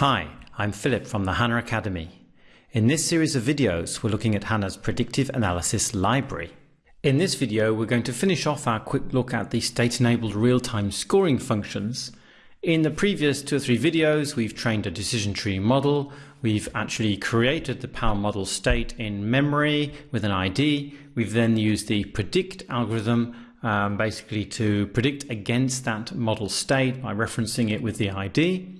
Hi, I'm Philip from the HANA Academy. In this series of videos, we're looking at HANA's Predictive Analysis Library. In this video, we're going to finish off our quick look at the state-enabled real-time scoring functions. In the previous two or three videos, we've trained a decision tree model. We've actually created the PAL model state in memory with an ID. We've then used the predict algorithm um, basically to predict against that model state by referencing it with the ID.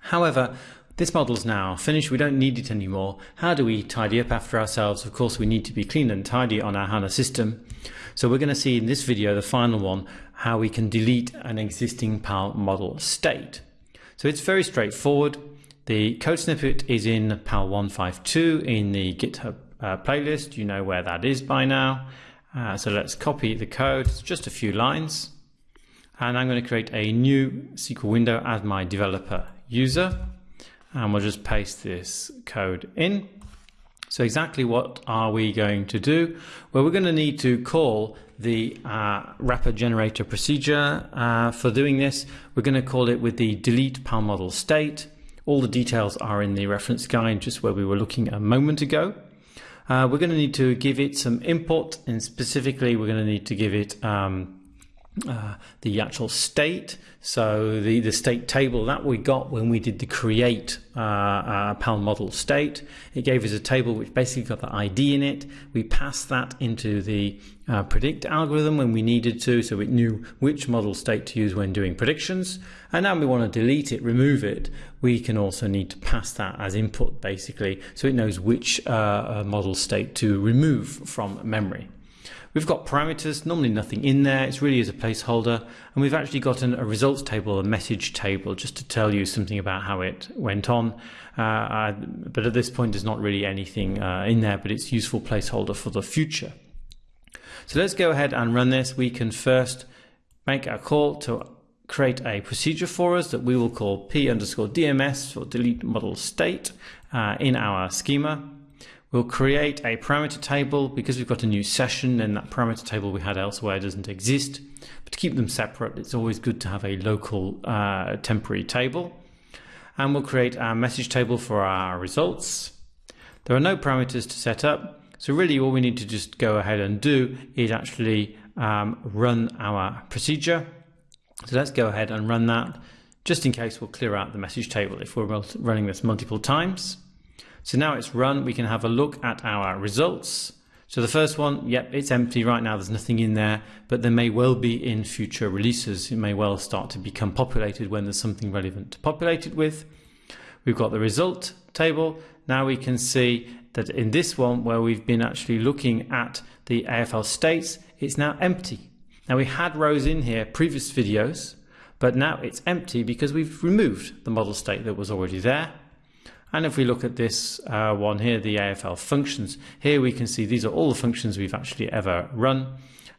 However, this model's now finished, we don't need it anymore. How do we tidy up after ourselves? Of course, we need to be clean and tidy on our HANA system. So we're going to see in this video, the final one, how we can delete an existing PAL model state. So it's very straightforward. The code snippet is in PAL 152 in the GitHub uh, playlist. You know where that is by now. Uh, so let's copy the code, it's just a few lines. And I'm going to create a new SQL window as my developer user and we'll just paste this code in. So exactly what are we going to do? Well, we're going to need to call the uh, wrapper generator procedure. Uh, for doing this, we're going to call it with the delete PAL model state. All the details are in the reference guide, just where we were looking a moment ago. Uh, we're going to need to give it some input, and specifically, we're going to need to give it um, uh, the actual state. So the, the state table that we got when we did the create uh, uh, PAL model state, it gave us a table which basically got the ID in it. We passed that into the uh, predict algorithm when we needed to, so it knew which model state to use when doing predictions. And now we want to delete it, remove it. We can also need to pass that as input basically, so it knows which uh, model state to remove from memory. We've got parameters, normally nothing in there, it's really as a placeholder, and we've actually got an, a results table, a message table, just to tell you something about how it went on. Uh, uh, but at this point, there's not really anything uh, in there, but it's useful placeholder for the future. So let's go ahead and run this. We can first make a call to create a procedure for us that we will call p underscore dms or delete model state uh, in our schema. We'll create a parameter table because we've got a new session and that parameter table we had elsewhere doesn't exist. But to keep them separate, it's always good to have a local uh, temporary table. And we'll create our message table for our results. There are no parameters to set up. So really all we need to just go ahead and do is actually um, run our procedure. So let's go ahead and run that. Just in case we'll clear out the message table if we're running this multiple times. So now it's run, we can have a look at our results. So the first one, yep, it's empty right now, there's nothing in there, but there may well be in future releases. It may well start to become populated when there's something relevant to populate it with. We've got the result table. Now we can see that in this one, where we've been actually looking at the AFL states, it's now empty. Now we had rows in here, previous videos, but now it's empty because we've removed the model state that was already there. And if we look at this uh, one here, the AFL functions, here we can see these are all the functions we've actually ever run.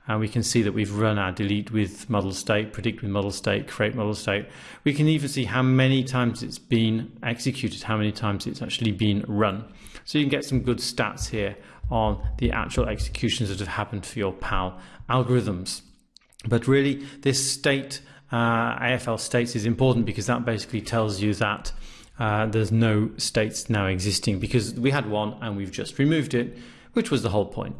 And we can see that we've run our delete with model state, predict with model state, create model state. We can even see how many times it's been executed, how many times it's actually been run. So you can get some good stats here on the actual executions that have happened for your PAL algorithms. But really, this state, uh, AFL states is important because that basically tells you that uh, there's no states now existing because we had one and we've just removed it, which was the whole point.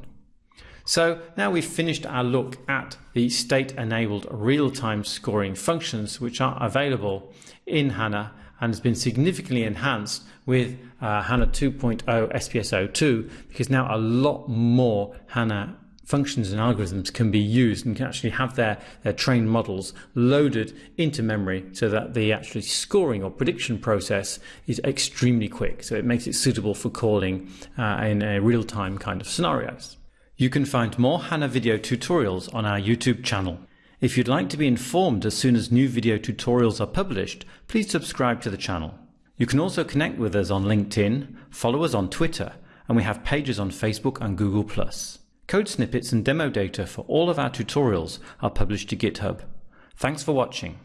So now we've finished our look at the state enabled real-time scoring functions which are available in HANA and has been significantly enhanced with uh, HANA 2.0 SPS02 because now a lot more HANA functions and algorithms can be used and can actually have their, their trained models loaded into memory so that the actually scoring or prediction process is extremely quick. So it makes it suitable for calling uh, in a real-time kind of scenarios. You can find more HANA video tutorials on our YouTube channel. If you'd like to be informed as soon as new video tutorials are published, please subscribe to the channel. You can also connect with us on LinkedIn, follow us on Twitter, and we have pages on Facebook and Google+. Code snippets and demo data for all of our tutorials are published to GitHub. Thanks for watching.